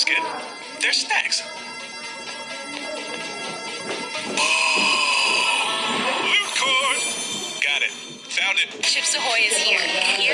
good. They're snacks. Oh, Loot cord. Got it. Found it. Chips Ahoy is here. Here.